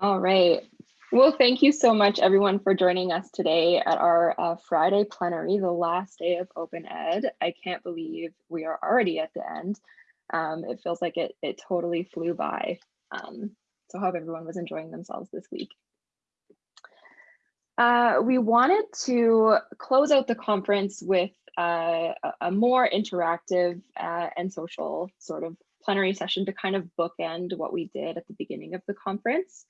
All right. Well, thank you so much, everyone, for joining us today at our uh, Friday plenary, the last day of Open Ed. I can't believe we are already at the end. Um, it feels like it, it totally flew by. Um, so hope everyone was enjoying themselves this week. Uh, we wanted to close out the conference with uh, a more interactive uh, and social sort of plenary session to kind of bookend what we did at the beginning of the conference.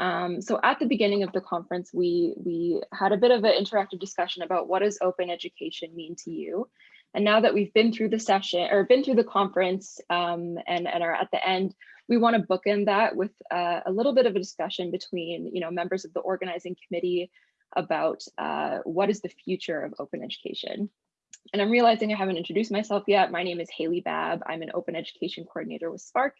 Um, so at the beginning of the conference, we, we had a bit of an interactive discussion about what does open education mean to you? And now that we've been through the session or been through the conference um, and, and are at the end, we want to bookend that with uh, a little bit of a discussion between you know, members of the organizing committee about uh, what is the future of open education. And I'm realizing I haven't introduced myself yet. My name is Hailey Babb. I'm an open education coordinator with SPARC.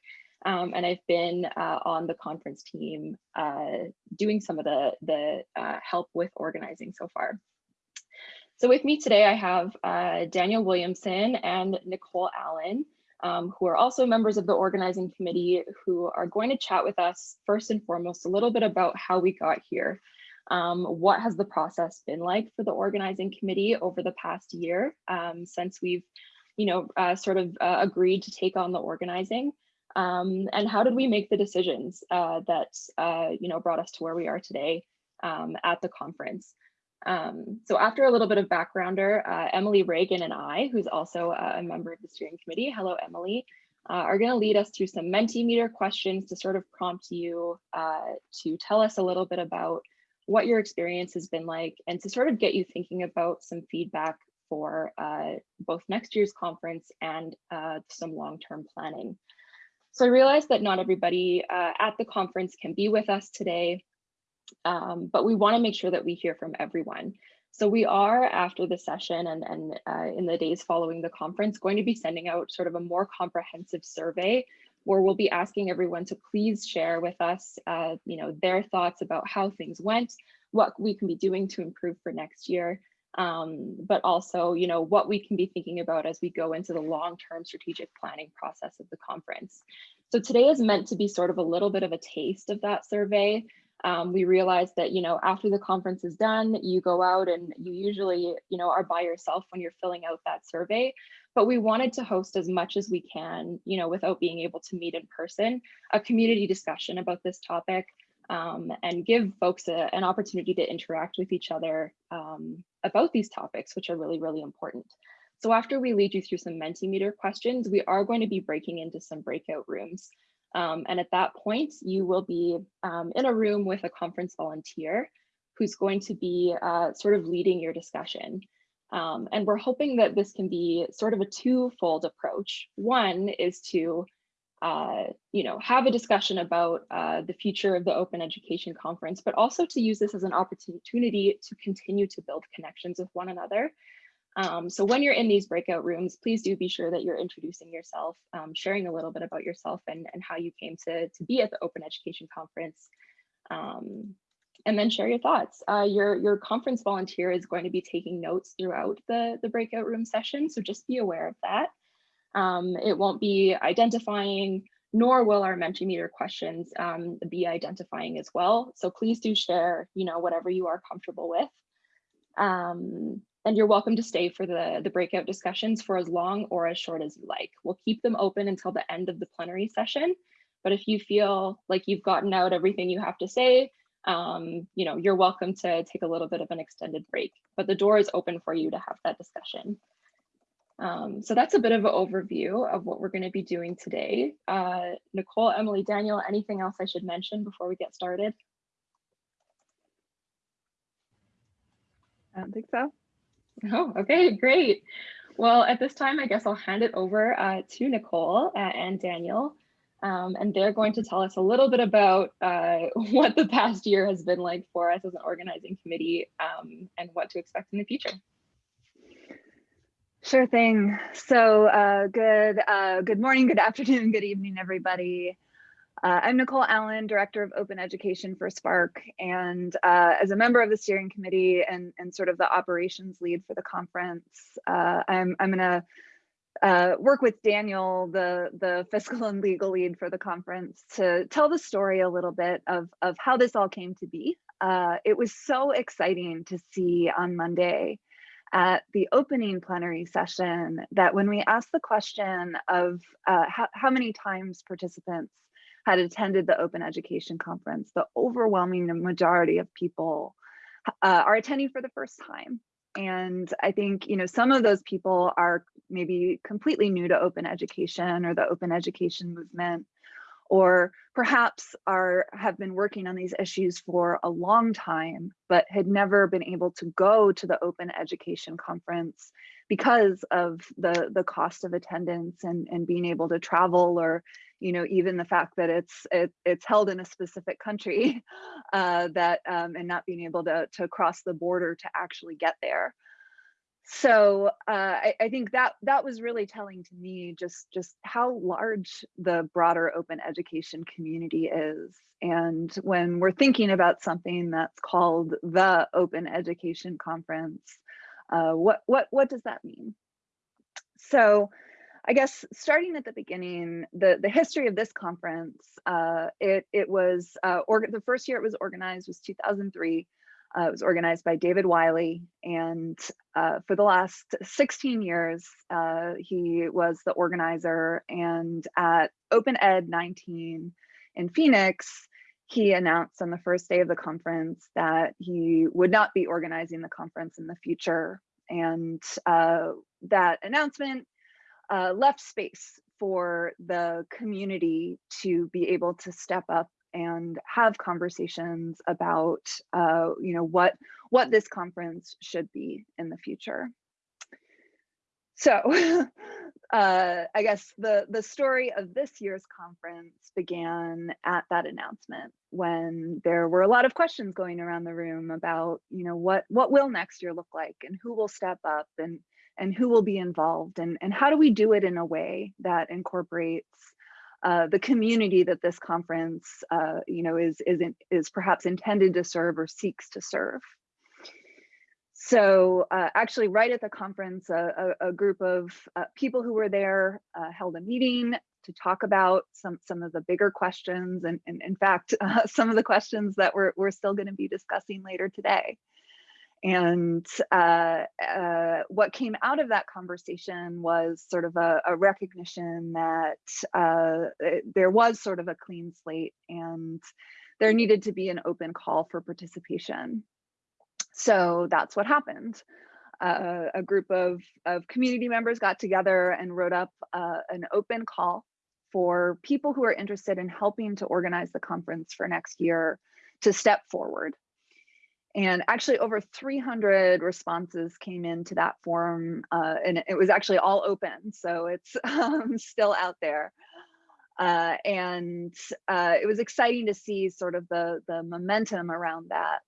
Um, and I've been uh, on the conference team uh, doing some of the, the uh, help with organizing so far. So with me today, I have uh, Daniel Williamson and Nicole Allen, um, who are also members of the organizing committee who are going to chat with us first and foremost a little bit about how we got here. Um, what has the process been like for the organizing committee over the past year um, since we've you know, uh, sort of uh, agreed to take on the organizing? Um, and how did we make the decisions uh, that uh, you know brought us to where we are today um, at the conference? Um, so after a little bit of backgrounder, uh, Emily Reagan and I, who's also a member of the steering committee, hello Emily, uh, are going to lead us through some Mentimeter questions to sort of prompt you uh, to tell us a little bit about what your experience has been like and to sort of get you thinking about some feedback for uh, both next year's conference and some long-term planning. So I realized that not everybody uh, at the conference can be with us today, um, but we wanna make sure that we hear from everyone. So we are after the session and, and uh, in the days following the conference going to be sending out sort of a more comprehensive survey where we'll be asking everyone to please share with us uh, you know, their thoughts about how things went, what we can be doing to improve for next year, um, but also, you know, what we can be thinking about as we go into the long-term strategic planning process of the conference. So today is meant to be sort of a little bit of a taste of that survey. Um, we realized that, you know, after the conference is done, you go out and you usually, you know, are by yourself when you're filling out that survey. But we wanted to host as much as we can, you know, without being able to meet in person, a community discussion about this topic um, and give folks a, an opportunity to interact with each other um, about these topics, which are really, really important. So after we lead you through some Mentimeter questions, we are going to be breaking into some breakout rooms. Um, and at that point, you will be um, in a room with a conference volunteer who's going to be uh, sort of leading your discussion. Um, and we're hoping that this can be sort of a twofold approach. One is to uh, you know, have a discussion about uh, the future of the Open Education Conference, but also to use this as an opportunity to continue to build connections with one another. Um, so when you're in these breakout rooms, please do be sure that you're introducing yourself, um, sharing a little bit about yourself and, and how you came to, to be at the Open Education Conference. Um, and then share your thoughts. Uh, your, your conference volunteer is going to be taking notes throughout the, the breakout room session, so just be aware of that. Um, it won't be identifying, nor will our Mentimeter questions um, be identifying as well. So please do share, you know, whatever you are comfortable with. Um, and you're welcome to stay for the, the breakout discussions for as long or as short as you like. We'll keep them open until the end of the plenary session. But if you feel like you've gotten out everything you have to say, um, you know, you're welcome to take a little bit of an extended break, but the door is open for you to have that discussion. Um, so that's a bit of an overview of what we're going to be doing today. Uh, Nicole, Emily, Daniel, anything else I should mention before we get started? I don't think so. Oh, okay, great. Well, at this time, I guess I'll hand it over uh, to Nicole uh, and Daniel, um, and they're going to tell us a little bit about uh, what the past year has been like for us as an organizing committee um, and what to expect in the future. Sure thing. So uh, good, uh, good morning, good afternoon, good evening, everybody. Uh, I'm Nicole Allen, Director of Open Education for SPARC, and uh, as a member of the steering committee and, and sort of the operations lead for the conference, uh, I'm, I'm gonna uh, work with Daniel, the, the fiscal and legal lead for the conference, to tell the story a little bit of, of how this all came to be. Uh, it was so exciting to see on Monday at the opening plenary session that when we asked the question of uh, how, how many times participants had attended the Open Education Conference, the overwhelming majority of people uh, are attending for the first time. And I think, you know, some of those people are maybe completely new to open education or the open education movement, or perhaps are have been working on these issues for a long time, but had never been able to go to the open education conference because of the, the cost of attendance and, and being able to travel or you know, even the fact that it's it, it's held in a specific country uh, that um, and not being able to, to cross the border to actually get there. So uh, I, I think that that was really telling to me just just how large the broader open education community is. And when we're thinking about something that's called the Open Education Conference, uh, what what what does that mean? So I guess starting at the beginning, the, the history of this conference, uh, it, it was, uh, the first year it was organized was 2003. Uh, it was organized by David Wiley. And uh, for the last 16 years, uh, he was the organizer. And at Open Ed 19 in Phoenix, he announced on the first day of the conference that he would not be organizing the conference in the future. And uh, that announcement uh, left space for the community to be able to step up and have conversations about uh, you know what what this conference should be in the future. So uh, I guess the the story of this year's conference began at that announcement when there were a lot of questions going around the room about you know what what will next year look like and who will step up and and who will be involved and, and how do we do it in a way that incorporates uh, the community that this conference uh, you know is is in, is perhaps intended to serve or seeks to serve so uh, actually right at the conference a, a, a group of uh, people who were there uh, held a meeting to talk about some some of the bigger questions and, and in fact uh, some of the questions that we're, we're still going to be discussing later today and uh, uh, what came out of that conversation was sort of a, a recognition that uh, it, there was sort of a clean slate and there needed to be an open call for participation. So that's what happened. Uh, a group of, of community members got together and wrote up uh, an open call for people who are interested in helping to organize the conference for next year to step forward. And actually over 300 responses came into that form uh, and it was actually all open so it's um, still out there. Uh, and uh, it was exciting to see sort of the the momentum around that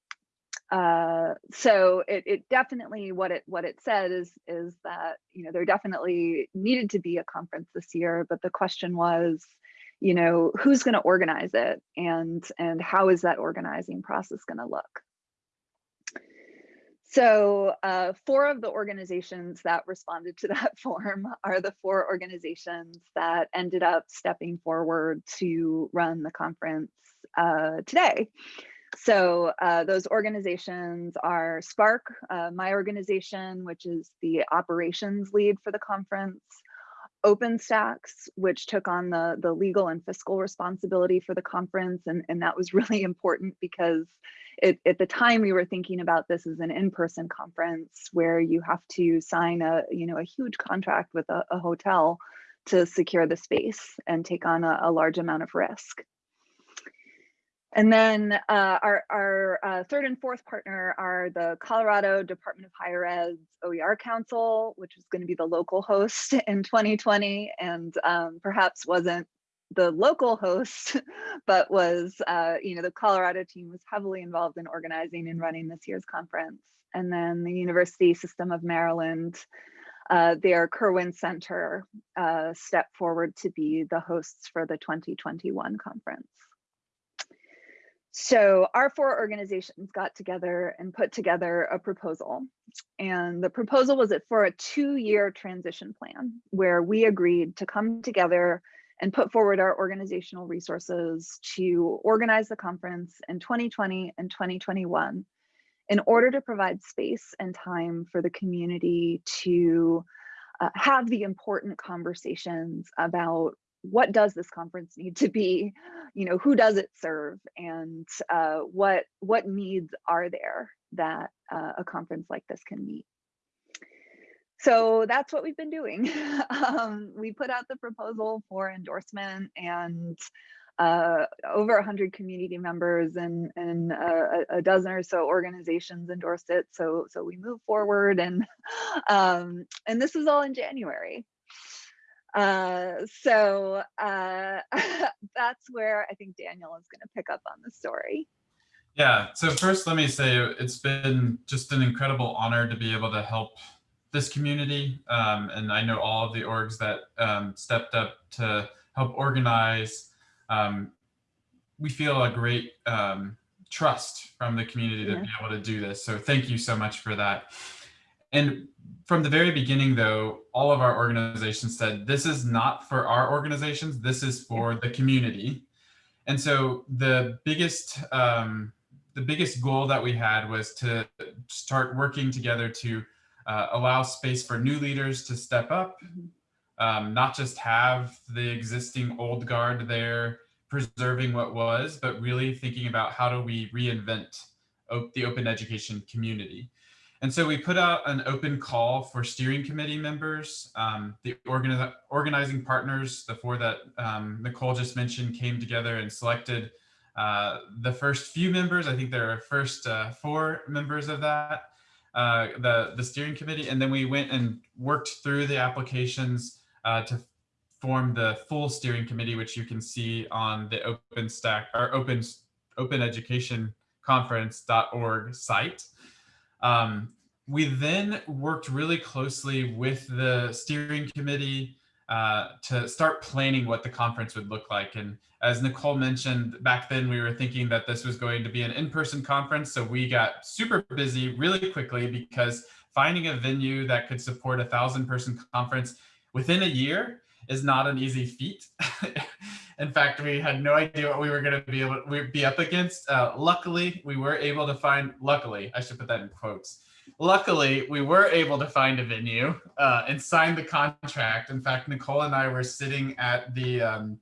uh, so it, it definitely what it what it said is is that you know there definitely needed to be a conference this year but the question was you know who's going to organize it and and how is that organizing process going to look so uh, four of the organizations that responded to that form are the four organizations that ended up stepping forward to run the conference uh, today. So uh, those organizations are SPARC, uh, my organization, which is the operations lead for the conference, OpenStax, which took on the, the legal and fiscal responsibility for the conference. And, and that was really important because it, at the time we were thinking about this as an in-person conference where you have to sign a, you know, a huge contract with a, a hotel to secure the space and take on a, a large amount of risk. And then uh, our, our uh, third and fourth partner are the Colorado Department of Higher Ed's OER Council, which is going to be the local host in 2020 and um, perhaps wasn't the local host, but was, uh, you know, the Colorado team was heavily involved in organizing and running this year's conference. And then the University System of Maryland, uh, their Kirwan Center uh, stepped forward to be the hosts for the 2021 conference. So our four organizations got together and put together a proposal. And the proposal was it for a two-year transition plan where we agreed to come together and put forward our organizational resources to organize the conference in 2020 and 2021 in order to provide space and time for the community to uh, have the important conversations about what does this conference need to be you know who does it serve and uh, what what needs are there that uh, a conference like this can meet so that's what we've been doing um, we put out the proposal for endorsement and uh, over 100 community members and, and uh, a, dozen or so organizations endorsed it. So, so we move forward and, um, and this is all in January. Uh, so uh, that's where I think Daniel is going to pick up on the story. Yeah, so first let me say it's been just an incredible honor to be able to help this community. Um, and I know all of the orgs that um, stepped up to help organize. Um, we feel a great um, trust from the community to be able to do this. So thank you so much for that. And from the very beginning, though, all of our organizations said, this is not for our organizations, this is for the community. And so the biggest, um, the biggest goal that we had was to start working together to uh, allow space for new leaders to step up, mm-hmm. um, not just have the existing old guard there preserving what was, but really thinking about how do we reinvent the open education community. And so we put out an open call for steering committee members. Um, the organi organizing partners, the four that um, Nicole just mentioned, came together and selected uh, the first few members. I think there are first uh, four members of that, uh, the, the steering committee. And then we went and worked through the applications uh, to form the full steering committee, which you can see on the OpenStax or Open, Open Education Conference.org site. Um, we then worked really closely with the steering committee uh, to start planning what the conference would look like. And as Nicole mentioned, back then we were thinking that this was going to be an in-person conference. So we got super busy really quickly because finding a venue that could support a thousand person conference within a year is not an easy feat. In fact, we had no idea what we were going to be able to be up against. Uh, luckily, we were able to find, luckily, I should put that in quotes. Luckily, we were able to find a venue uh, and sign the contract. In fact, Nicole and I were sitting at the um,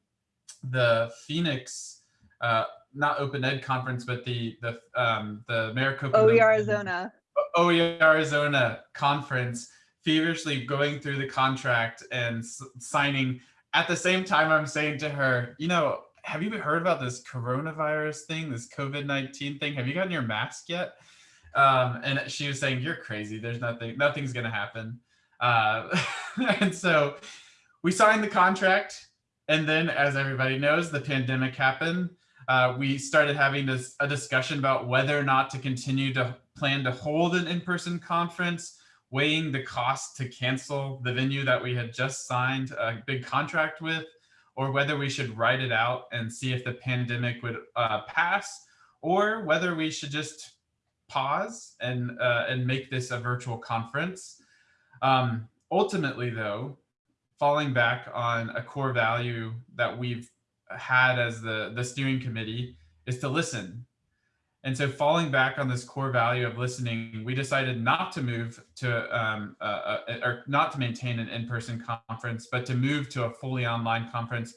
the Phoenix, uh, not Open Ed conference, but the the um, the Maricopa. OE Arizona. OE Arizona conference feverishly going through the contract and signing. At the same time, I'm saying to her, you know, have you heard about this coronavirus thing, this COVID-19 thing? Have you gotten your mask yet? Um, and she was saying, you're crazy. There's nothing, nothing's going to happen. Uh, and so we signed the contract. And then as everybody knows, the pandemic happened. Uh, we started having this a discussion about whether or not to continue to plan to hold an in-person conference weighing the cost to cancel the venue that we had just signed a big contract with, or whether we should write it out and see if the pandemic would uh, pass, or whether we should just pause and, uh, and make this a virtual conference. Um, ultimately, though, falling back on a core value that we've had as the, the steering committee is to listen and so falling back on this core value of listening, we decided not to move to, um, uh, or not to maintain an in-person conference, but to move to a fully online conference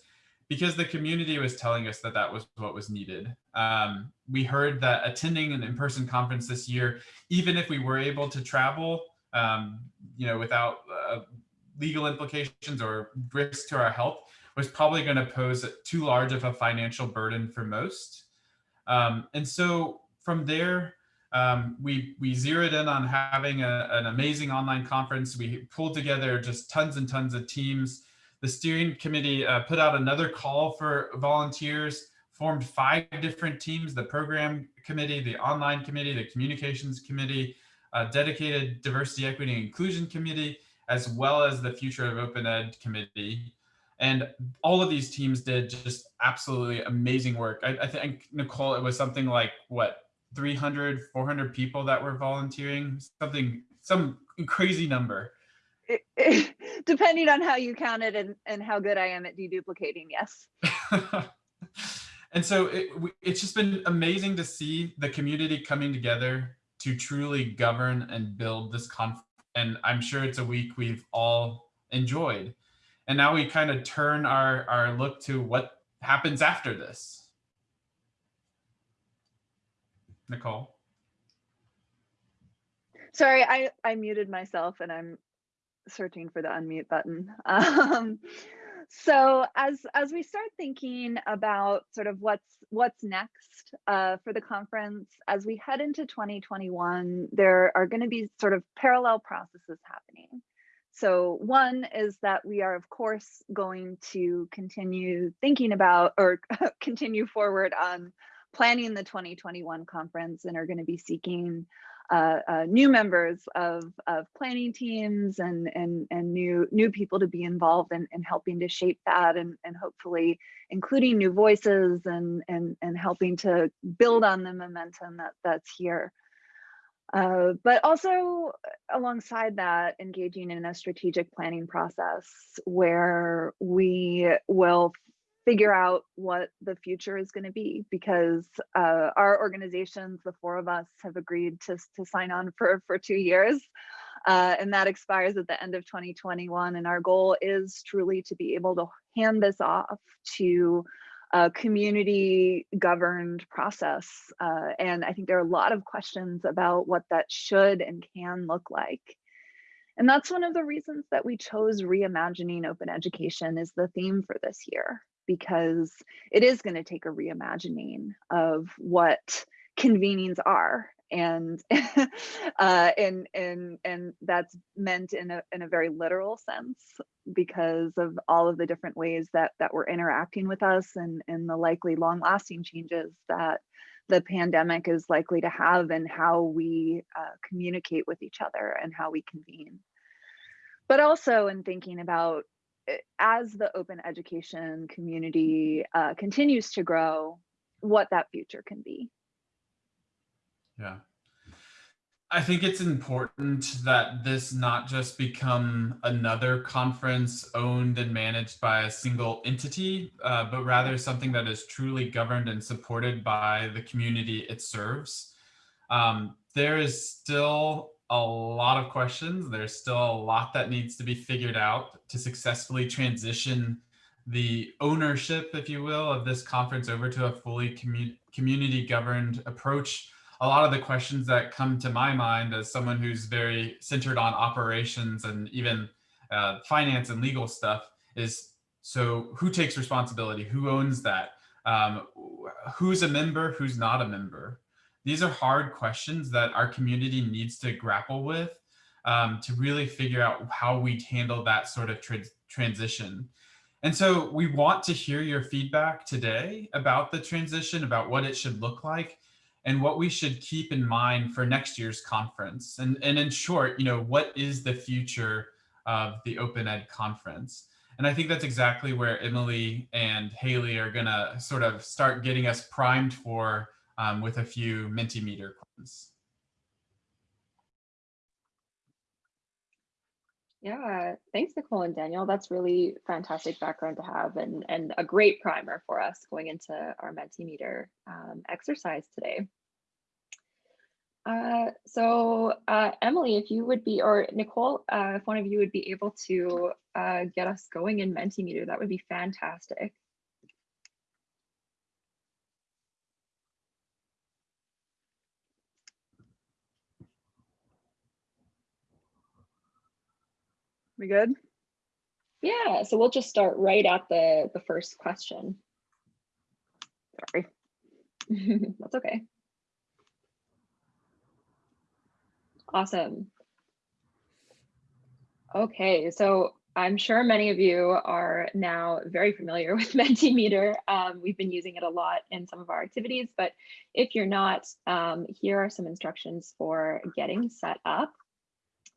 because the community was telling us that that was what was needed. Um, we heard that attending an in-person conference this year, even if we were able to travel, um, you know, without uh, legal implications or risk to our health, was probably going to pose too large of a financial burden for most. Um, and so from there, um, we, we zeroed in on having a, an amazing online conference. We pulled together just tons and tons of teams. The steering committee uh, put out another call for volunteers, formed five different teams, the program committee, the online committee, the communications committee, a dedicated diversity, equity, and inclusion committee, as well as the future of open ed committee. And all of these teams did just absolutely amazing work. I, I think, Nicole, it was something like, what, 300, 400 people that were volunteering, something, some crazy number. It, it, depending on how you count it and, and how good I am at deduplicating, yes. and so it, it's just been amazing to see the community coming together to truly govern and build this conference. And I'm sure it's a week we've all enjoyed. And now we kind of turn our, our look to what happens after this. Nicole. Sorry, I, I muted myself and I'm searching for the unmute button. Um, so as as we start thinking about sort of what's what's next uh, for the conference, as we head into 2021, there are going to be sort of parallel processes happening. So one is that we are, of course, going to continue thinking about or continue forward on planning the 2021 conference and are going to be seeking uh, uh, new members of, of planning teams and, and, and new, new people to be involved in, in helping to shape that and, and hopefully including new voices and, and, and helping to build on the momentum that, that's here. Uh, but also alongside that, engaging in a strategic planning process where we will figure out what the future is going to be because uh, our organizations, the four of us, have agreed to, to sign on for, for two years. Uh, and that expires at the end of 2021. And our goal is truly to be able to hand this off to a community governed process. Uh, and I think there are a lot of questions about what that should and can look like. And that's one of the reasons that we chose reimagining open education as the theme for this year because it is going to take a reimagining of what convenings are and uh, and and and that's meant in a in a very literal sense because of all of the different ways that that we're interacting with us and and the likely long lasting changes that the pandemic is likely to have and how we uh, communicate with each other and how we convene but also in thinking about Eh, as the open education community uh, continues to grow, what that future can be. Yeah. I think it's important that this not just become another conference owned and managed by a single entity, uh, but rather something that is truly governed and supported by the community it serves. Um, there is still a lot of questions. There's still a lot that needs to be figured out to successfully transition the ownership, if you will, of this conference over to a fully commu community governed approach. A lot of the questions that come to my mind as someone who's very centered on operations and even uh, finance and legal stuff is, so who takes responsibility? Who owns that? Um, who's a member? Who's not a member? These are hard questions that our community needs to grapple with um, to really figure out how we handle that sort of tra transition. And so we want to hear your feedback today about the transition, about what it should look like, and what we should keep in mind for next year's conference. And, and in short, you know, what is the future of the Open Ed conference? And I think that's exactly where Emily and Hailey are gonna sort of start getting us primed for um, with a few Mentimeter questions. Yeah, thanks, Nicole and Daniel. That's really fantastic background to have and, and a great primer for us going into our Mentimeter um, exercise today. Uh, so uh, Emily, if you would be, or Nicole, uh, if one of you would be able to uh, get us going in Mentimeter, that would be fantastic. We good? Yeah, so we'll just start right at the, the first question. Sorry. That's okay. Awesome. Okay, so I'm sure many of you are now very familiar with Mentimeter. Um, we've been using it a lot in some of our activities, but if you're not, um, here are some instructions for getting set up.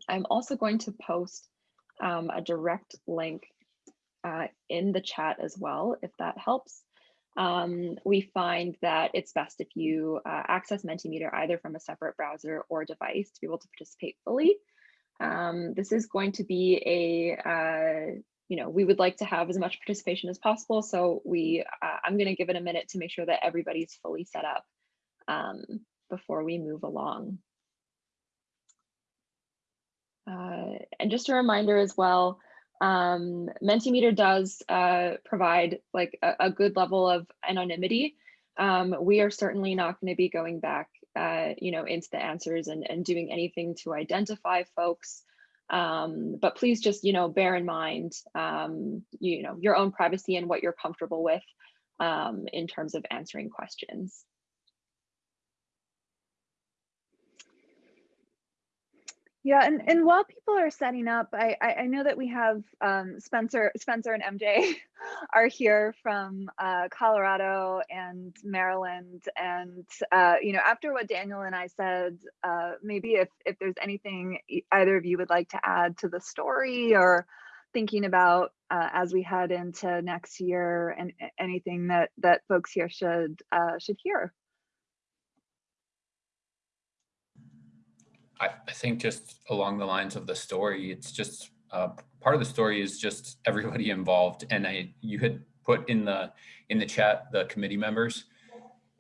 I'm also going to post um, a direct link uh, in the chat as well, if that helps. Um, we find that it's best if you uh, access Mentimeter either from a separate browser or device to be able to participate fully. Um, this is going to be a, uh, you know, we would like to have as much participation as possible. So we, uh, I'm going to give it a minute to make sure that everybody's fully set up um, before we move along. Uh, and just a reminder as well, um, Mentimeter does uh, provide like a, a, good level of anonymity. Um, we are certainly not going to be going back, uh, you know, into the answers and, and doing anything to identify folks. Um, but please just, you know, bear in mind, um, you know, your own privacy and what you're comfortable with um, in terms of answering questions. Yeah, and, and while people are setting up, I, I, I know that we have um, Spencer, Spencer and MJ are here from uh, Colorado and Maryland. And, uh, you know, after what Daniel and I said, uh, maybe if, if there's anything either of you would like to add to the story or thinking about uh, as we head into next year and anything that, that folks here should, uh, should hear. I, I think just along the lines of the story, it's just uh, part of the story is just everybody involved. And I, you had put in the in the chat the committee members,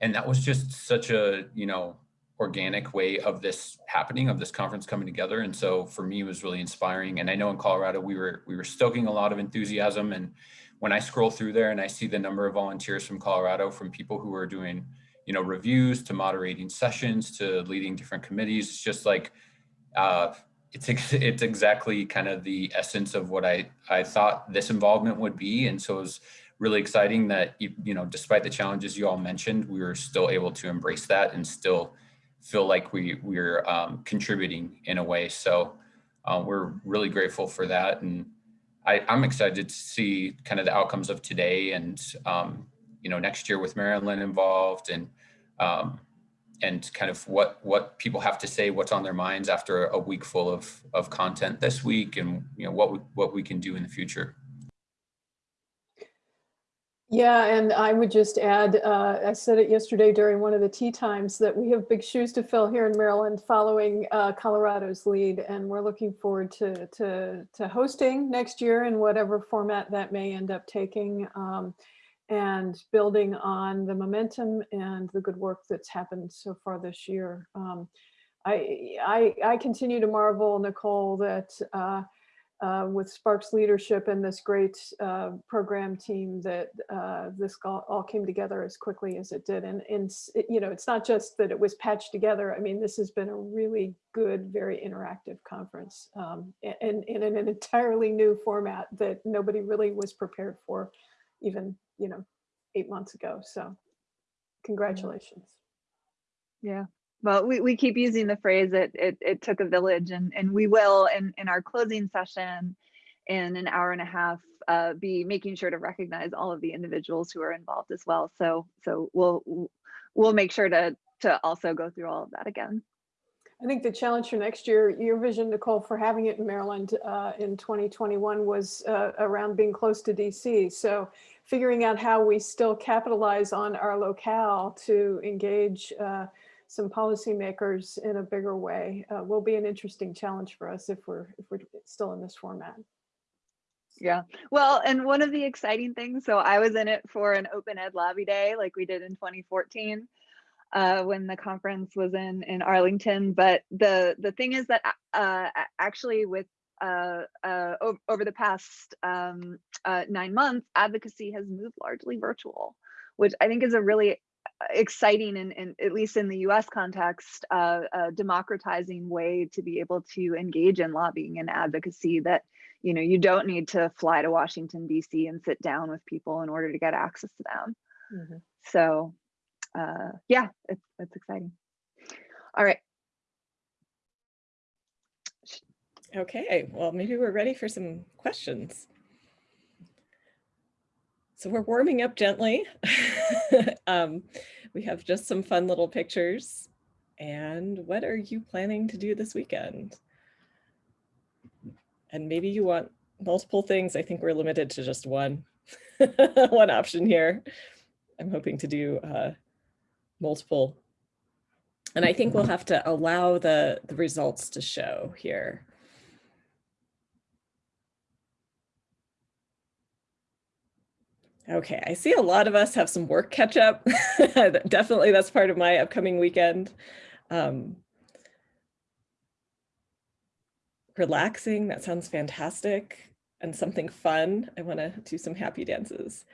and that was just such a you know organic way of this happening, of this conference coming together. And so for me, it was really inspiring. And I know in Colorado we were we were stoking a lot of enthusiasm. And when I scroll through there and I see the number of volunteers from Colorado, from people who are doing you know, reviews to moderating sessions to leading different committees. It's just like, uh, it's, it's exactly kind of the essence of what I, I thought this involvement would be. And so it was really exciting that, you, you know, despite the challenges you all mentioned, we were still able to embrace that and still feel like we, we're um, contributing in a way. So uh, we're really grateful for that. And I, I'm excited to see kind of the outcomes of today and, um, you know, next year with Maryland involved and um, and kind of what what people have to say, what's on their minds after a week full of of content this week, and you know what we, what we can do in the future. Yeah, and I would just add, uh, I said it yesterday during one of the tea times that we have big shoes to fill here in Maryland following uh, Colorado's lead, and we're looking forward to, to, to hosting next year in whatever format that may end up taking. Um, and building on the momentum and the good work that's happened so far this year. Um, I, I, I, continue to marvel, Nicole, that uh, uh, with SPARC's leadership and this great uh, program team that uh, this all came together as quickly as it did. And, and it, you know, it's not just that it was patched together. I mean, this has been a really good, very interactive conference um, and in an entirely new format that nobody really was prepared for even you know, eight months ago. So congratulations. Yeah. Well, we, we keep using the phrase that it, it took a village and, and we will in, in our closing session in an hour and a half uh, be making sure to recognize all of the individuals who are involved as well. So so we'll we'll make sure to to also go through all of that again. I think the challenge for next year, your vision, Nicole, for having it in Maryland uh, in 2021 was uh, around being close to DC. So figuring out how we still capitalize on our locale to engage uh, some policymakers in a bigger way uh, will be an interesting challenge for us if we're if we're still in this format. Yeah, well, and one of the exciting things, so I was in it for an open ed lobby day like we did in 2014 uh, when the conference was in in Arlington. But the the thing is that uh, actually with uh, uh, over the past um, uh, nine months, advocacy has moved largely virtual, which I think is a really uh, exciting and, and at least in the US context, uh, democratizing way to be able to engage in lobbying and advocacy that you know you don't need to fly to Washington DC and sit down with people in order to get access to them. Mm -hmm. So uh, yeah, it's, it's exciting. All right, Okay, well, maybe we're ready for some questions. So we're warming up gently. um, we have just some fun little pictures. And what are you planning to do this weekend? And maybe you want multiple things, I think we're limited to just one, one option here. I'm hoping to do uh, multiple. And I think we'll have to allow the, the results to show here. Okay, I see a lot of us have some work catch up. Definitely that's part of my upcoming weekend. Um, relaxing, that sounds fantastic. And something fun, I wanna do some happy dances.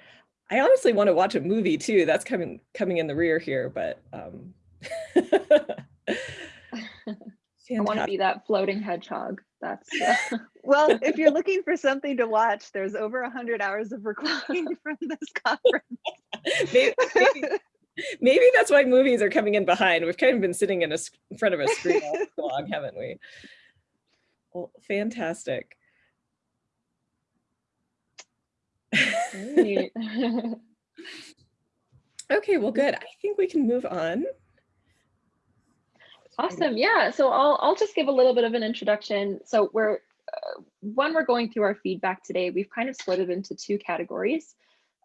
I honestly want to watch a movie too. That's coming coming in the rear here, but um I want to be that floating hedgehog. That's uh, Well, if you're looking for something to watch, there's over a hundred hours of recording from this conference. maybe, maybe, maybe that's why movies are coming in behind. We've kind of been sitting in, a, in front of a screen all long, haven't we? Well, fantastic. Okay, well, good. I think we can move on. Awesome. Yeah. So I'll I'll just give a little bit of an introduction. So we're uh, when we're going through our feedback today, we've kind of split it into two categories.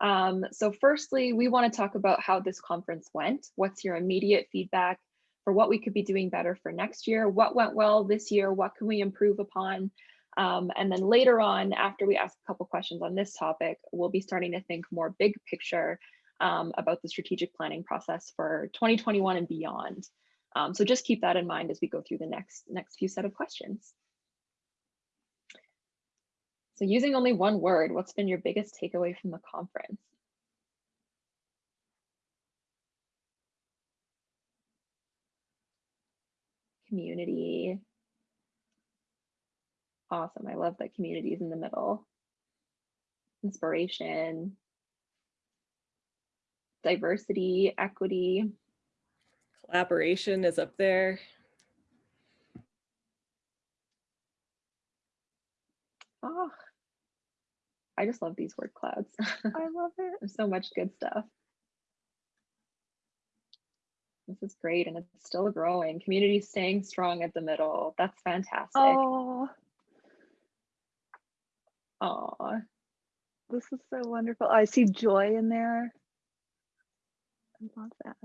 Um, so firstly, we want to talk about how this conference went. What's your immediate feedback for what we could be doing better for next year? What went well this year? What can we improve upon? Um, and then later on, after we ask a couple questions on this topic, we'll be starting to think more big picture um, about the strategic planning process for 2021 and beyond. Um, so just keep that in mind as we go through the next next few set of questions. So using only one word, what's been your biggest takeaway from the conference? Community. Awesome. I love that community is in the middle. Inspiration. Diversity, equity. Collaboration is up there. Oh, I just love these word clouds. I love it. There's so much good stuff. This is great and it's still growing. Community staying strong at the middle. That's fantastic. Oh, Aw, this is so wonderful. I see joy in there. I love that.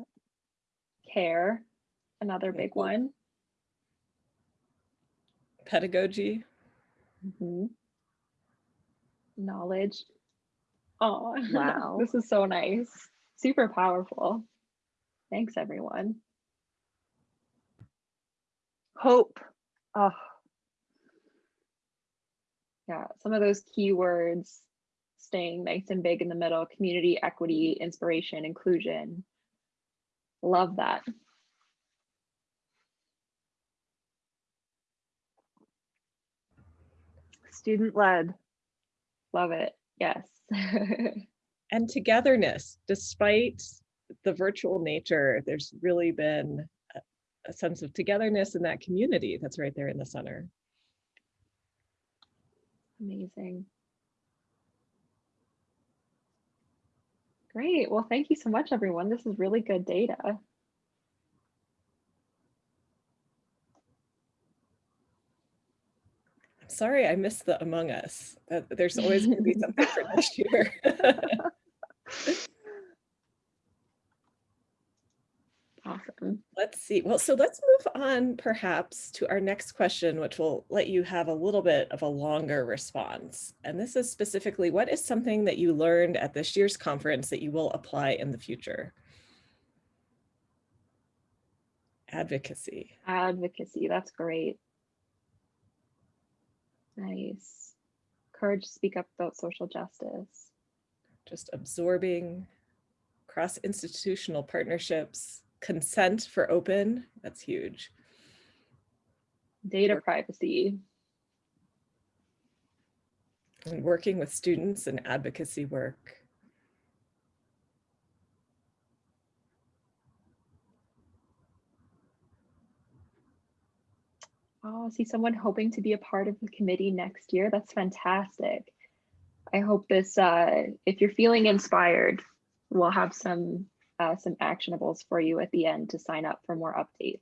Care, another big one. Pedagogy. Mhm. Knowledge. Oh, Wow. this is so nice. Super powerful. Thanks, everyone. Hope. Oh, Yeah, some of those keywords staying nice and big in the middle, community, equity, inspiration, inclusion. Love that. student led. Love it. Yes. and togetherness despite the virtual nature there's really been a, a sense of togetherness in that community that's right there in the center Amazing. Great. Well, thank you so much, everyone. This is really good data. i'm sorry i missed the among us That- there's always going to be something for next year Awesome. let's see well so let's move on perhaps to our next question which will let you have a little bit of a longer response and this is specifically what is something that you learned at this year's conference that you will apply in the future advocacy Advocacy. That's great. Nice. Courage to speak up about social justice. just absorbing cross-institutional partnerships, consent for open, that's huge. Data privacy. And working with students and advocacy work. Oh, see someone hoping to be a part of the committee next year. That's fantastic. I hope this, uh, if you're feeling inspired, we'll have some uh, some actionables for you at the end to sign up for more updates.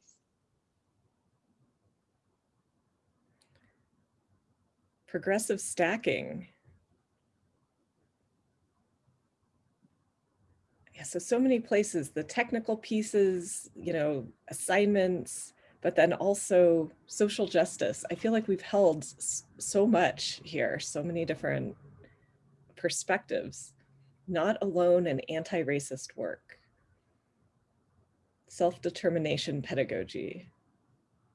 Progressive stacking. Yeah, so, so many places, the technical pieces, you know, assignments, but then also social justice. I feel like we've held so much here, so many different perspectives, not alone in anti-racist work, self-determination pedagogy,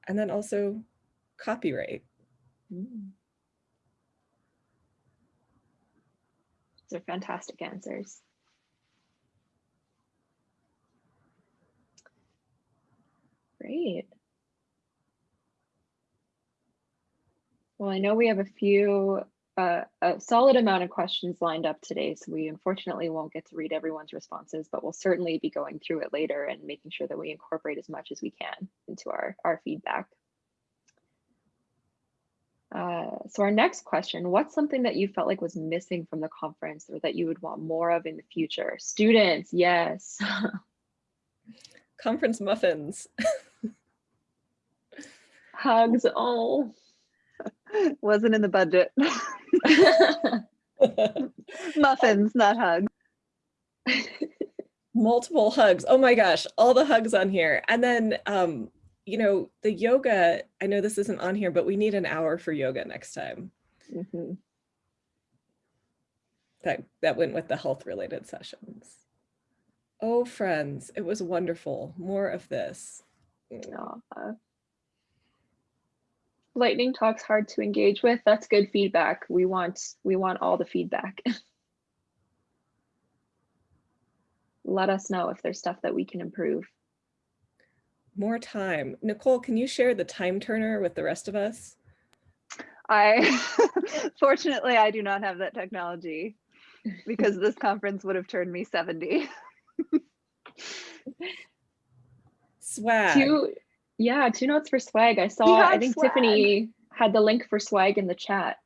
and then also copyright. Mm. These are fantastic answers. Great. Well, I know we have a few, uh, a solid amount of questions lined up today, so we unfortunately won't get to read everyone's responses, but we'll certainly be going through it later and making sure that we incorporate as much as we can into our, our feedback. Uh, so our next question, what's something that you felt like was missing from the conference or that you would want more of in the future? Students, yes. Conference muffins. Hugs, oh. Wasn't in the budget. Muffins, not hugs. Multiple hugs. Oh my gosh, all the hugs on here. And then, um, you know, the yoga, I know this isn't on here, but we need an hour for yoga next time. Mm -hmm. That, that went with the health related sessions. Oh, friends, it was wonderful. More of this. uh, lightning talks hard to engage with. That's good feedback. We want we want all the feedback. Let us know if there's stuff that we can improve. More time. Nicole, can you share the time turner with the rest of us? I, fortunately, I do not have that technology because this conference would have turned me 70. Swag. Two, yeah, two notes for swag. I saw, I think swag. Tiffany had the link for swag in the chat.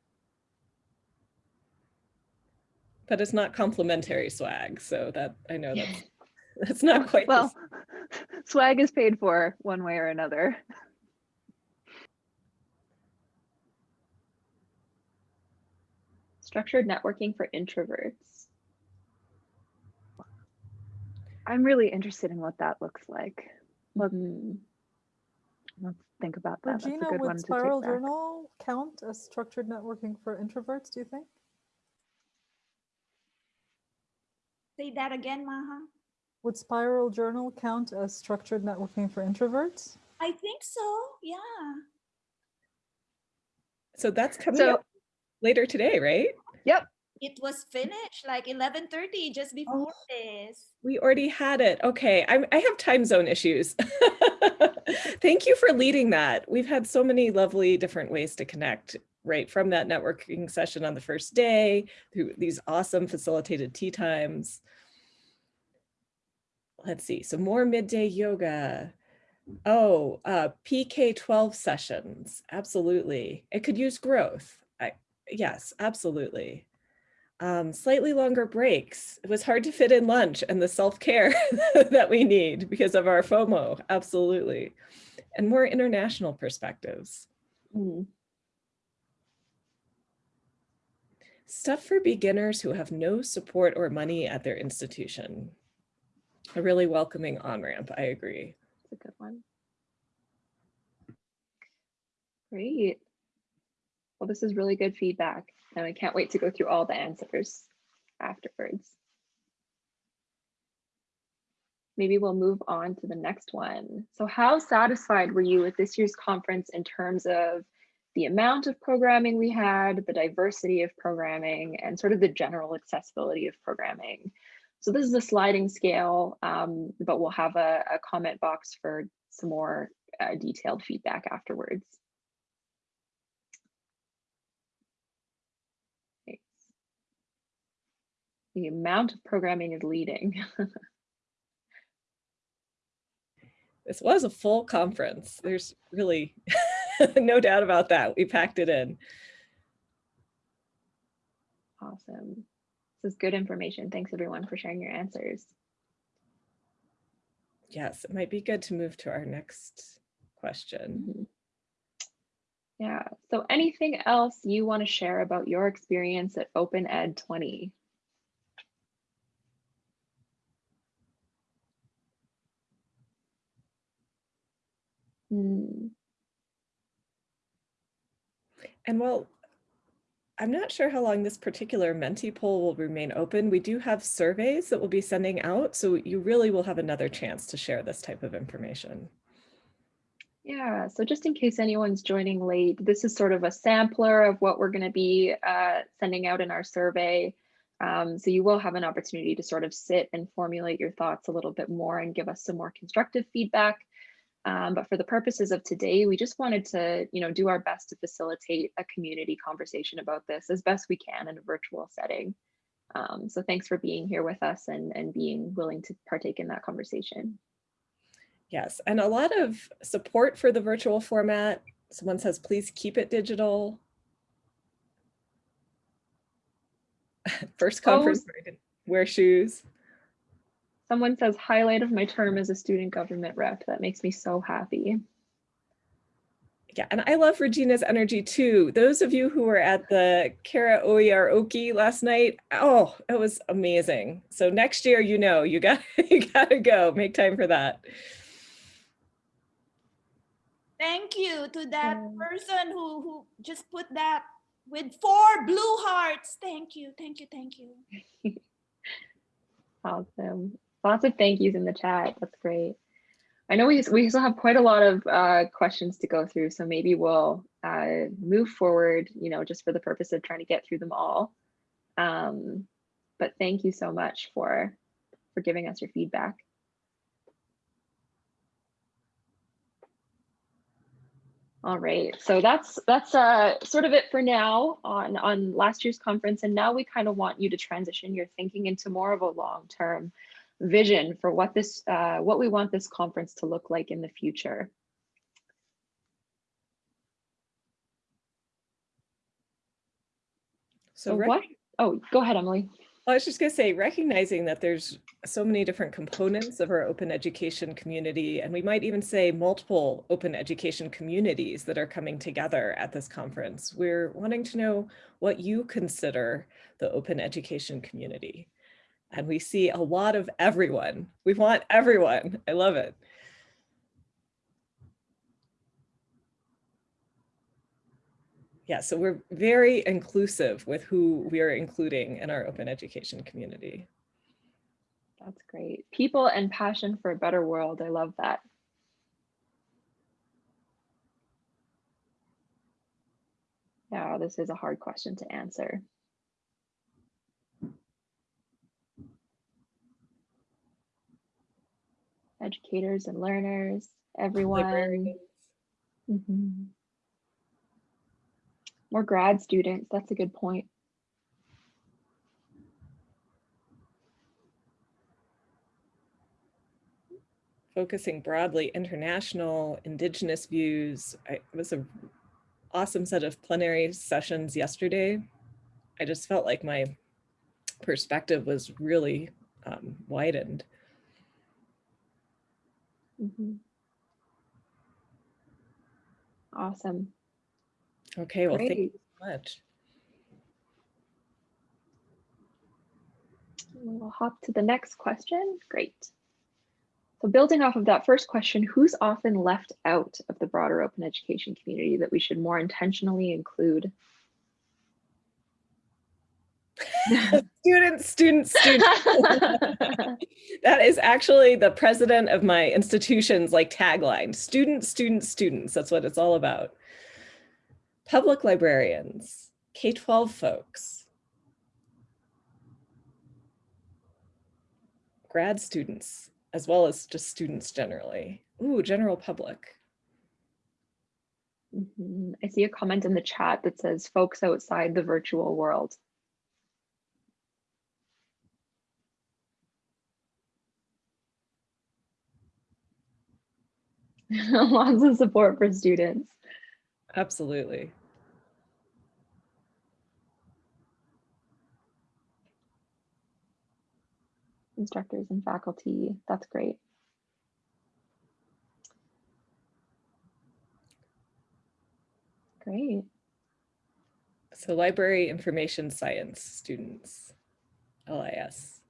But it's not complimentary swag, so that I know that's that's not quite well. Swag is paid for one way or another. Structured networking for introverts. I'm really interested in what that looks like. Mm -hmm. Let's think about that. Regina, That's a good would one Spiral to take back. Journal count as structured networking for introverts, do you think? Say that again, Maha. Would Spiral Journal count as structured networking for introverts? I think so, yeah. So that's coming So- up later today, right? Yep. It was finished like 11.30 just before oh. this. We already had it. Okay, I'm, I have time zone issues. Thank you for leading that. We've had so many lovely different ways to connect, right? From that networking session on the first day, through these awesome facilitated tea times. Let's see, so more midday yoga. Oh, uh, PK12 sessions, absolutely. It could use growth. I, yes, absolutely um, slightly longer breaks. It was hard to fit in lunch and the self-care that we need because of our FOMO, absolutely. And more international perspectives. Mm. Stuff for beginners who have no support or money at their institution. A really welcoming on-ramp, I agree. That's a good one. Great. Well, this is really good feedback and I can't wait to go through all the answers afterwards. Maybe we'll move on to the next one. So how satisfied were you with this year's conference in terms of the amount of programming we had, the diversity of programming, and sort of the general accessibility of programming? So this is a sliding scale, um, but we'll have a, a, comment box for some more uh, detailed feedback afterwards. the amount of programming is leading. this was a full conference. There's really no doubt about that. We packed it in. Awesome. This is good information. Thanks everyone for sharing your answers. Yes, it might be good to move to our next question. Mm -hmm. Yeah. So anything else you want to share about your experience at Open Ed 20? Hmm. And well, I'm not sure how long this particular Menti poll will remain open. We do have surveys that we'll be sending out, so you really will have another chance to share this type of information. Yeah, so just in case anyone's joining late, this is sort of a sampler of what we're going to be uh, sending out in our survey. Um, so you will have an opportunity to sort of sit and formulate your thoughts a little bit more and give us some more constructive feedback. Um, but for the purposes of today, we just wanted to, you know, do our best to facilitate a community conversation about this as best we can in a virtual setting. Um, so thanks for being here with us and, and being willing to partake in that conversation. Yes, and a lot of support for the virtual format. Someone says, please keep it digital. First conference, oh, wear shoes. Someone says highlight of my term as a student government rep. That makes me so happy. Yeah, and I love Regina's energy too. Those of you who were at the karaoke last night, oh, it was amazing. So next year, you know, you got you got to go. Make time for that. Thank you to that person who who just put that with four blue hearts. Thank you, thank you, thank you. awesome. Lots of thank yous in the chat. That's great. I know we, we still have quite a lot of uh, questions to go through, so maybe we'll uh, move forward, you know, just for the purpose of trying to get through them all. Um, but thank you so much for, for giving us your feedback. All right, so that's that's uh, sort of it for now on, on last year's conference. And now we kind of want you to transition your thinking into more of a long-term vision for what this uh, what we want this conference to look like in the future. So, so what? Oh, go ahead, Emily. I was just going to say, recognizing that there's so many different components of our open education community, and we might even say multiple open education communities that are coming together at this conference. We're wanting to know what you consider the open education community and we see a lot of everyone. We want everyone. I love it. Yeah, so we're very inclusive with who we are including in our open education community. That's great. People and passion for a better world. I love that. Yeah, this is a hard question to answer. Educators and learners, everyone. Mm -hmm. More grad students, that's a good point. Focusing broadly international, indigenous views. I, it was an awesome set of plenary sessions yesterday. I just felt like my perspective was really um, widened. Mm -hmm. Awesome. Okay, well, Great. thank you so much. We'll hop to the next question. Great. So building off of that first question, who's often left out of the broader open education community that we should more intentionally include? student, student, student. that is actually the president of my institution's like tagline, student, student, students. That's what it's all about. Public librarians, K-12 folks, grad students, as well as just students generally. Ooh, general public. Mm -hmm. I see a comment in the chat that says folks outside the virtual world. lots of support for students. Absolutely. Instructors and faculty, that's great. Great. So library information science students, LIS.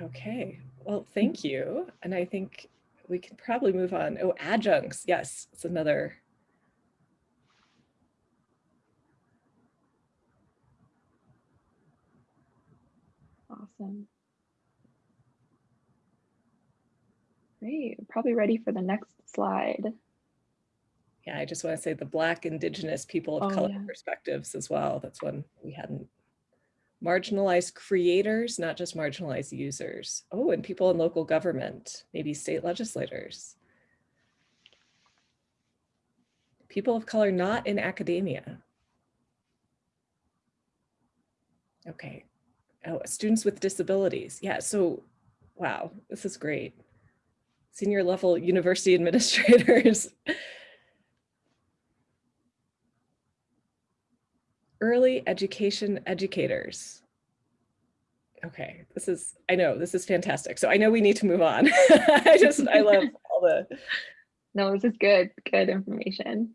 Okay, well, thank you. And I think we can probably move on. Oh, adjuncts. Yes, it's another. Awesome. Great. Probably ready for the next slide. Yeah, I just want to say the Black, Indigenous, people of Oh, color yeah. perspectives as well. That's one we hadn't. Marginalized creators, not just marginalized users. Oh, and people in local government, maybe state legislators. People of color not in academia. Okay. Oh, students with disabilities. Yeah, so wow, this is great. Senior level university administrators. Early education educators. Okay, this is, I know, this is fantastic. So I know we need to move on. I just, I love all the, No, this is good. Good information.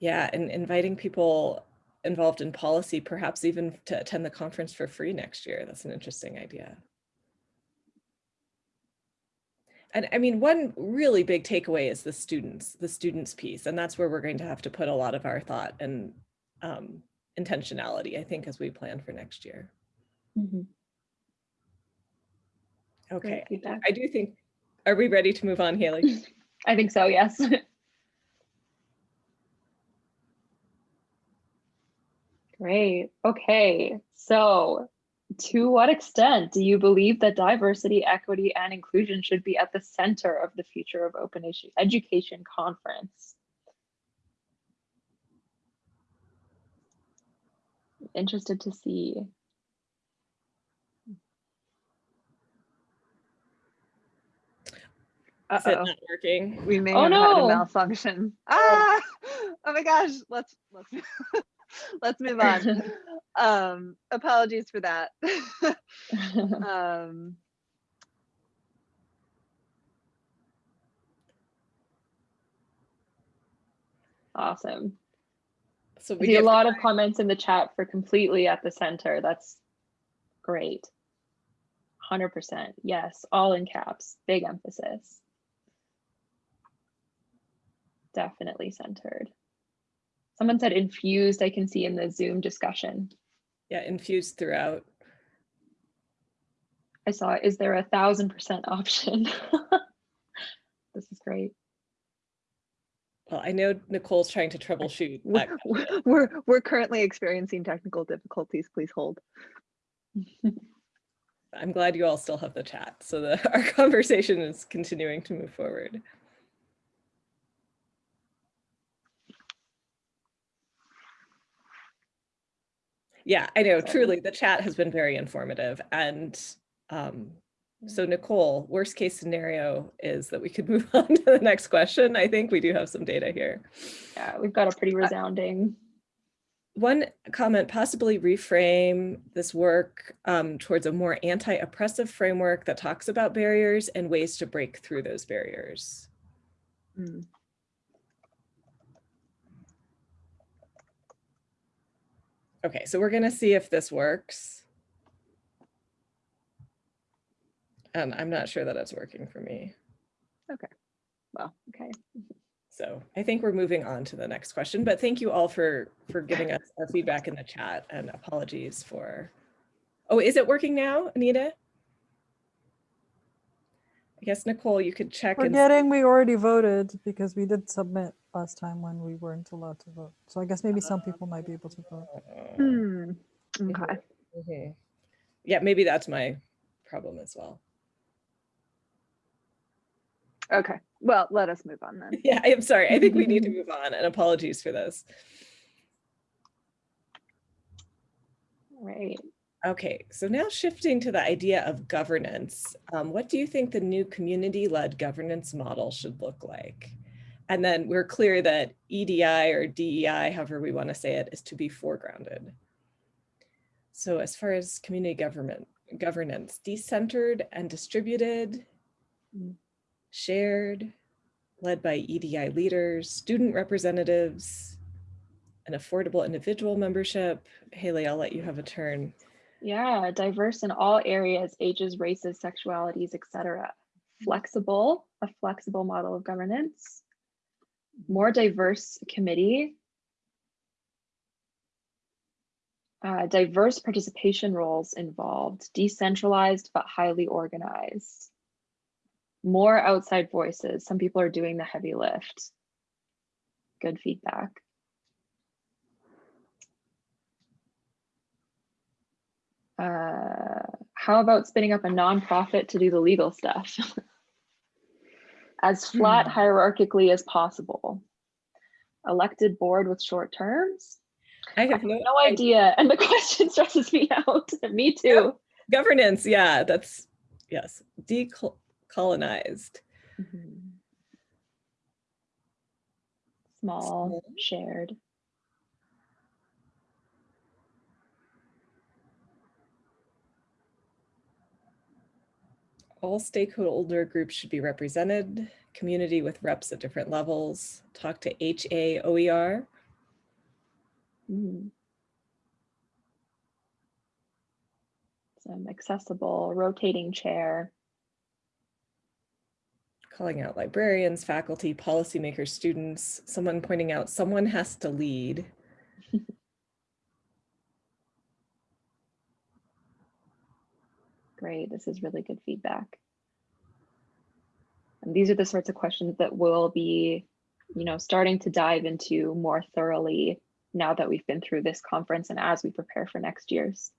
yeah, and inviting people involved in policy, perhaps even to attend the conference for free next year. That's an interesting idea. And I mean, one really big takeaway is the students, the students piece, and that's where we're going to have to put a lot of our thought and um, intentionality, I think, as we plan for next year. Mhm. Okay, I do think, are we ready to move on, Hailey? I think so, yes. Great. Okay. So, to what extent do you believe that diversity, equity, and inclusion should be at the center of the future of Open Edu- Education Conference? Interested to see. Is it Uh-oh, not working? we may Oh, have had a malfunction. Ah, oh my gosh, let's, let's, let's move on. Um, apologies for that. Um, awesome. So I we see a lot of comments in the chat for completely at the center. That's great. 100%. Yes, all in caps. Big emphasis. Definitely centered. Someone said infused, I can see in the Zoom discussion. yeah infused throughout. I saw, is there a thousand percent option? This is great. Well, I know Nicole's trying to troubleshoot. we're, we're, we're currently experiencing technical difficulties. Please hold. I'm glad you all still have the chat, so the our conversation is continuing to move forward. Yeah, I know, Sorry. truly, the chat has been very informative. And um, so Nicole, worst case scenario is that we could move on to the next question. I think we do have some data here. Yeah, we've got a pretty resounding. One comment, possibly reframe this work um, towards a more anti-oppressive framework that talks about barriers and ways to break through those barriers. Mm. Okay, so we're gonna see if this works. And I'm not sure that it's working for me. Okay. Well, okay. So I think we're moving on to the next question, but thank you all for, for giving us our feedback in the chat and apologies for. Oh, is it working now, Anita? I guess Nicole, you could check and Forgetting we already voted because we did submit last time when we weren't allowed to vote. So I guess maybe some people might be able to vote. Hmm. Okay. Mhm. Yeah, maybe that's my problem as well. Okay. Well, let us move on then. Yeah, I am sorry. I think we need to move on and apologies for this. Right. Okay, so now shifting to the idea of governance, um, what do you think the new community-led governance model should look like? And then we're clear that EDI or DEI, however we want to say it, is to be foregrounded. So as far as community government governance, decentered and distributed, shared, led by EDI leaders, student representatives, an affordable individual membership. Hailey, I'll let you have a turn. Yeah, diverse in all areas, ages, races, sexualities, etc. Flexible, a flexible model of governance. More diverse committee. Uh, diverse participation roles involved, decentralized but highly organized. More outside voices. Some people are doing the heavy lift. Good feedback. Uh, how about spinning up a nonprofit to do the legal stuff? as flat Hmm. hierarchically as possible. Elected board with short terms? I have no, No idea. And the question stresses me out. me too. governance. Yeah, that's, yes, decolonized. Mhm. Small, Small. shared. All stakeholder groups should be represented, community with reps at different levels, talk to HAOER. Mm. Some accessible rotating chair. calling out librarians, faculty, policymakers, students, someone pointing out someone has to lead. Great, this is really good feedback. And these are the sorts of questions that we'll be, you know, starting to dive into more thoroughly now that we've been through this conference and as we prepare for next year's.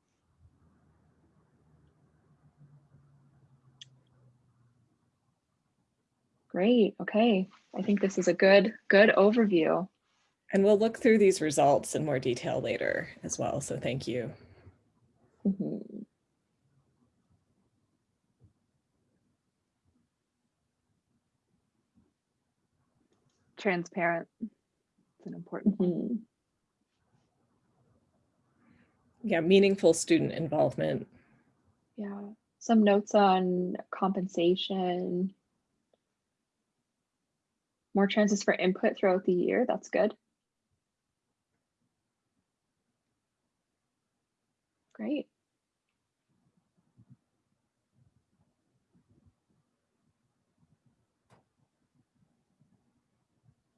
Great, okay. I think this is a good, good overview. And we'll look through these results in more detail later as well, so thank you. Mhm. Transparent. It's an important one. Mhm. Yeah, meaningful student involvement. Yeah, some notes on compensation. More chances for input throughout the year, that's good. Great.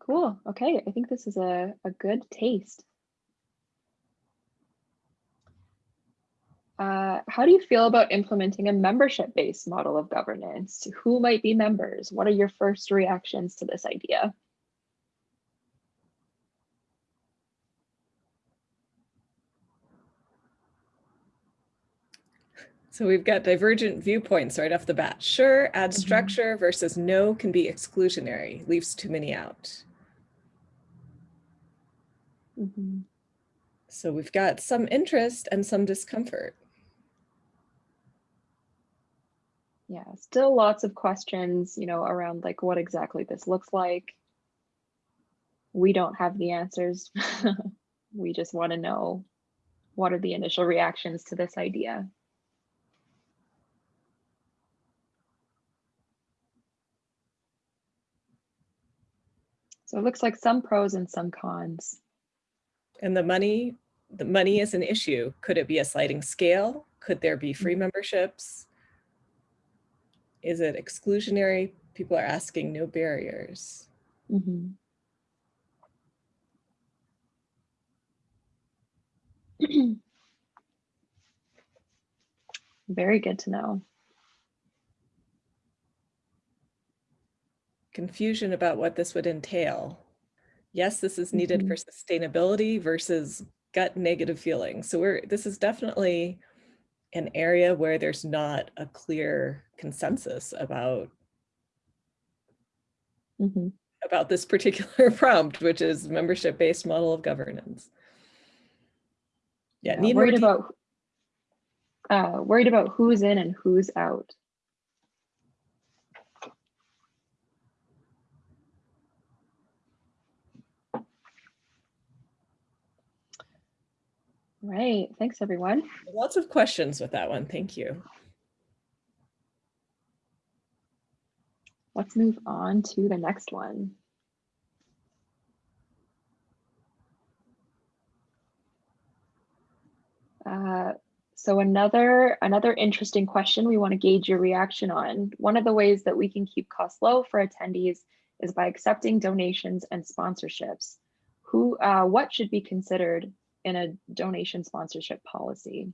Cool, okay, I think this is a, a good taste. Uh, how do you feel about implementing a membership-based model of governance? Who might be members? What are your first reactions to this idea? So we've got divergent viewpoints right off the bat. Sure, add Mhm. structure versus no can be exclusionary, leaves too many out. Mhm. So we've got some interest and some discomfort. Yeah, still lots of questions, you know, around like what exactly this looks like. We don't have the answers. we just want to know what are the initial reactions to this idea. So it looks like some pros and some cons. And the money, the money is an issue. Could it be a sliding scale? Could there be free memberships? Is it exclusionary? People are asking no barriers. Mhm. Very good to know. Confusion about what this would entail. Yes, this is needed for sustainability versus gut negative feelings. So we're, this is definitely an area where there's not a clear consensus about Mhm. about this particular prompt, which is membership-based model of governance. Yeah, Yeah, need worried about uh, worried about who's in and who's out. Right. Thanks, everyone. lots of questions with that one. Thank you. let's move on to the next one. Uh, so another another interesting question we want to gauge your reaction on. One of the ways that we can keep costs low for attendees is by accepting donations and sponsorships. Who, uh, what should be considered in a donation sponsorship policy?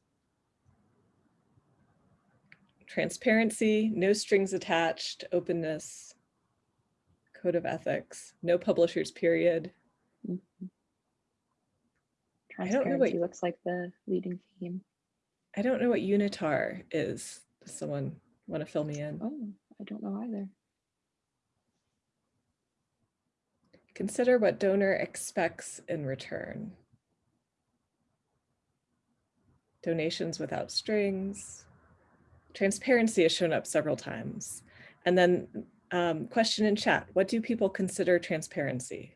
Transparency, no strings attached, openness, code of ethics, no publishers period. Mhm. I don't know what- Transparency looks like the leading theme. I don't know what unitar is. Does someone want to fill me in? Oh, I don't know either. Consider what donor expects in return. Donations without strings. Transparency has shown up several times. And then um, question in chat, what do people consider transparency?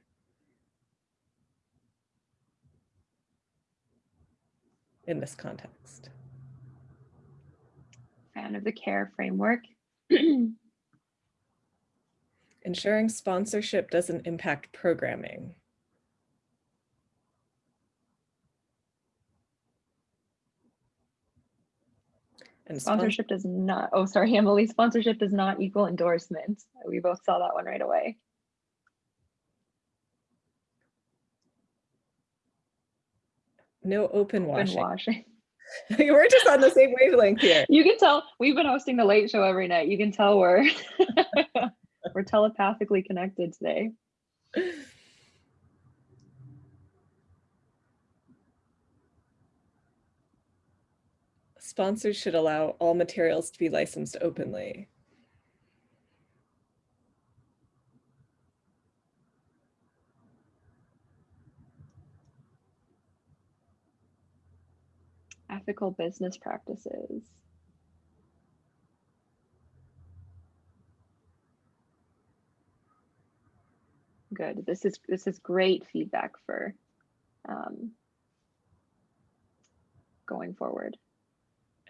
In this context. Fan of the CARE framework. Ensuring sponsorship doesn't impact programming. And Sponsorship does not, oh, sorry, Emily, sponsorship does not equal endorsement. We both saw that one right away. no open Open washing. washing. We're just on the same wavelength here. You can tell, we've been hosting the late show every night. You can tell we're, we're telepathically connected today. Sponsors should allow all materials to be licensed openly. Ethical business practices. Good. This is this is great feedback for um, going forward.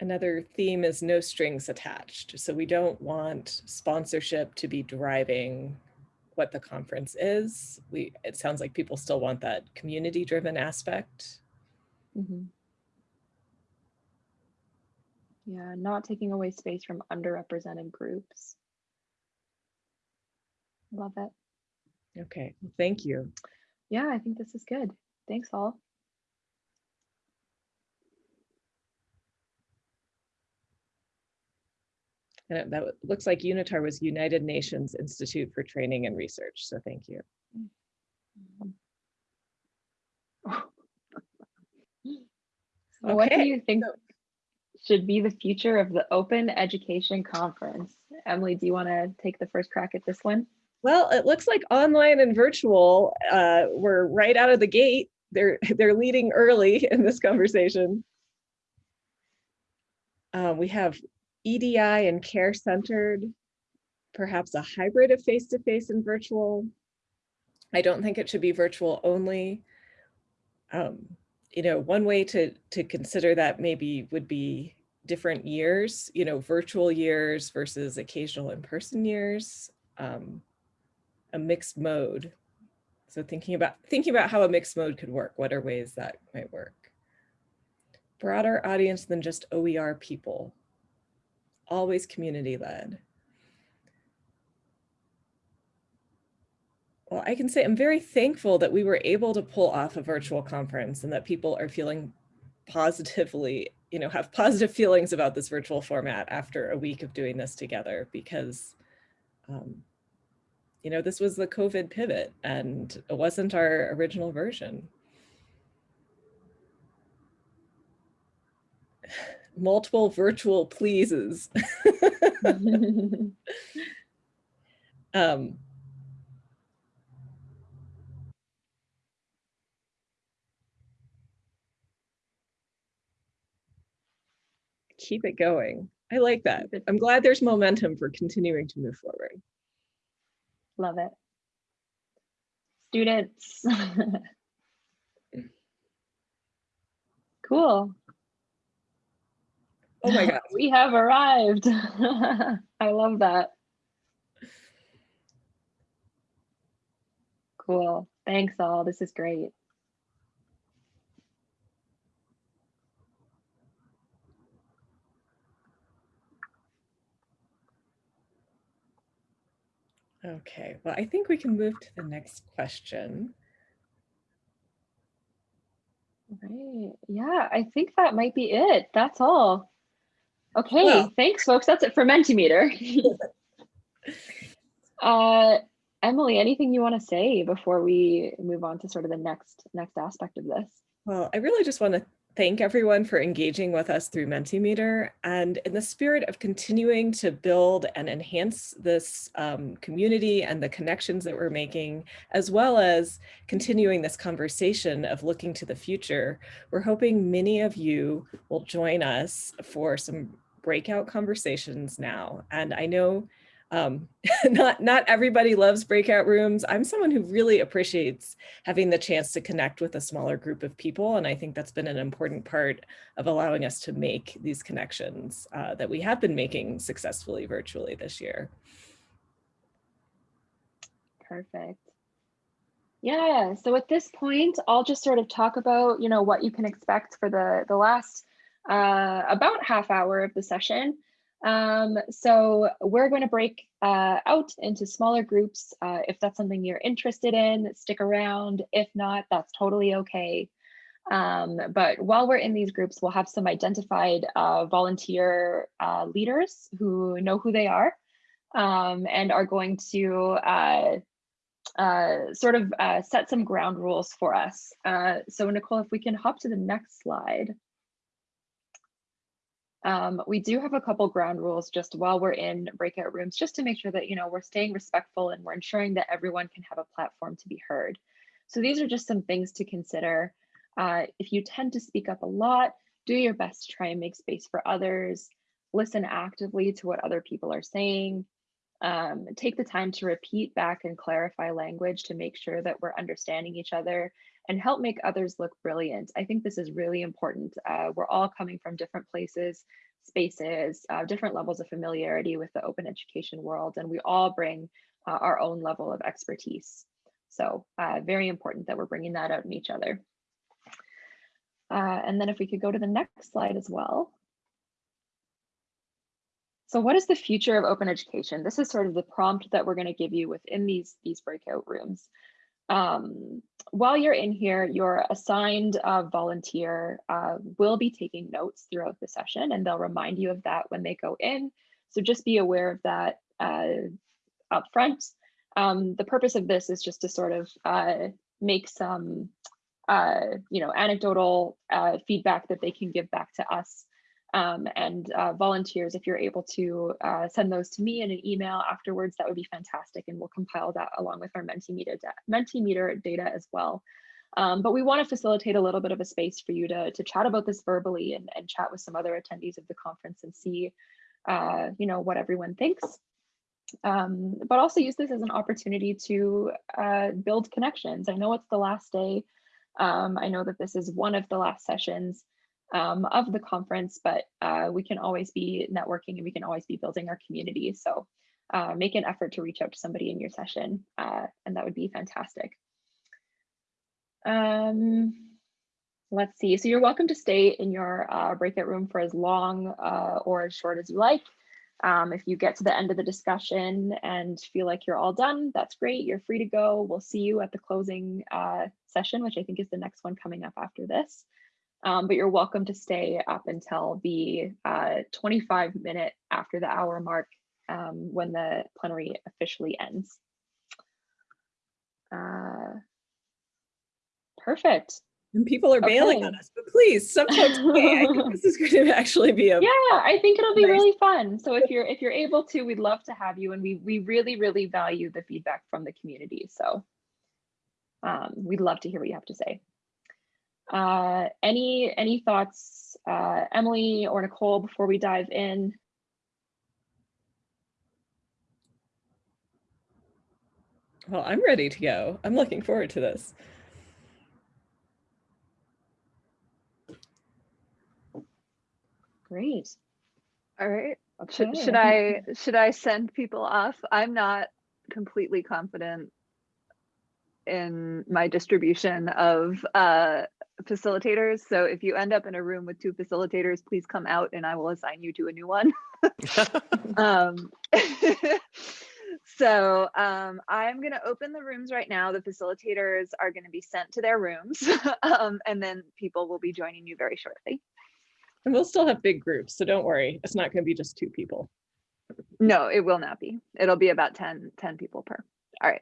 Another theme is no strings attached. So we don't want sponsorship to be driving what the conference is. We, it sounds like people still want that community driven aspect. Mhm. Yeah, not taking away space from underrepresented groups. Love it. Okay, well, thank you. Yeah, I think this is good. Thanks all. And that looks like Unitar was United Nations Institute for Training and Research. So thank you. So what do you think should be the future of the Open Education Conference? Emily, do you want to take the first crack at this one? Well, it looks like online and virtual uh, were right out of the gate. They're they're leading early in this conversation. Uh, we have EDI and care centered, perhaps a hybrid of face-to-face and virtual. I don't think it should be virtual only. Um, you know, one way to to consider that maybe would be different years, you know, virtual years versus occasional in-person years. Um, a mixed mode. So thinking about thinking about how a mixed mode could work, what are ways that might work? Broader audience than just OER people, always community led. Well, I can say I'm very thankful that we were able to pull off a virtual conference and that people are feeling positively, you know, have positive feelings about this virtual format after a week of doing this together because um, you know, this was the COVID pivot and it wasn't our original version. Multiple virtual pleases. um, keep it going. I like that. I'm glad there's momentum for continuing to move forward. Love it. Students. Cool. Oh my God. We have arrived. I love that. Cool. Thanks all. This is great. Okay, well, I think we can move to the next question. Right. Yeah, I think that might be it. That's all. Okay, Well- thanks, folks. That's it for Mentimeter. uh, Emily, anything you want to say before we move on to sort of the next next aspect of this? Well, I really just want to thank everyone for engaging with us through Mentimeter. And in the spirit of continuing to build and enhance this um, community and the connections that we're making, as well as continuing this conversation of looking to the future, we're hoping many of you will join us for some breakout conversations now. And I know um, not, not everybody loves breakout rooms. I'm someone who really appreciates having the chance to connect with a smaller group of people. And I think that's been an important part of allowing us to make these connections uh, that we have been making successfully virtually this year. Perfect. Yeah, so at this point, I'll just sort of talk about, you know, what you can expect for the, the last uh, about half hour of the session. Um, so we're going to break uh, out into smaller groups. Uh, if that's something you're interested in, stick around. If not, that's totally okay. Um, but while we're in these groups, we'll have some identified uh, volunteer uh, leaders who know who they are um, and are going to uh, uh, sort of set some ground rules for us. So Nicole, if we can hop to the next slide. Um, we do have a couple ground rules just while we're in breakout rooms, just to make sure that, you know, we're staying respectful and we're ensuring that everyone can have a platform to be heard. So these are just some things to consider. Uh, if you tend to speak up a lot, do your best to try and make space for others, listen actively to what other people are saying, um, take the time to repeat back and clarify language to make sure that we're understanding each other and help make others look brilliant. I think this is really important. Uh, we're all coming from different places, spaces, uh, different levels of familiarity with the open education world, and we all bring uh, our own level of expertise. So uh, very important that we're bringing that out in each other. Uh, and then if we could go to the next slide as well. So what is the future of open education? This is sort of the prompt that we're going to give you within these, these breakout rooms. Um, while you're in here, your assigned uh, volunteer uh, will be taking notes throughout the session and they'll remind you of that when they go in. So just be aware of that uh, up front. Um, the purpose of this is just to sort of uh, make some, uh, you know, anecdotal uh, feedback that they can give back to us um, and uh, volunteers, if you're able to uh, send those to me in an email afterwards, that would be fantastic. And we'll compile that along with our Mentimeter, da Mentimeter data as well. Um, but we want to facilitate a little bit of a space for you to, to chat about this verbally and, and chat with some other attendees of the conference and see, uh, you know, what everyone thinks. Um, but also use this as an opportunity to uh, build connections. I know it's the last day. Um, I know that this is one of the last sessions um, of the conference, but uh, we can always be networking and we can always be building our community. So uh, make an effort to reach out to somebody in your session uh, and that would be fantastic. Um, let's see, so you're welcome to stay in your uh, breakout room for as long uh, or as short as you like. Um, if you get to the end of the discussion and feel like you're all done, that's great. You're free to go. We'll see you at the closing uh, session, which I think is the next one coming up after this. Um, but you're welcome to stay up until the uh, 25 minute after the hour mark um, when the plenary officially ends. Uh, perfect. And people are bailing Okay. on us, but please, some folks. I think this is going to actually be a Yeah, I think it'll be Nice. really fun. So if you're if you're able to, we'd love to have you, and we we really really value the feedback from the community. So um, we'd love to hear what you have to say. Uh, any any thoughts, uh, Emily or Nicole, before we dive in? Well, I'm ready to go. I'm looking forward to this. Great. All right. Should, should I should I send people off? I'm not completely confident in my distribution of uh, facilitators. So if you end up in a room with two facilitators, please come out and I will assign you to a new one. um, so um, I'm going to open the rooms right now. The facilitators are going to be sent to their rooms um, and then people will be joining you very shortly. And we'll still have big groups, so don't worry. It's not going to be just two people. No, it will not be. It'll be about 10, 10 people per. All right.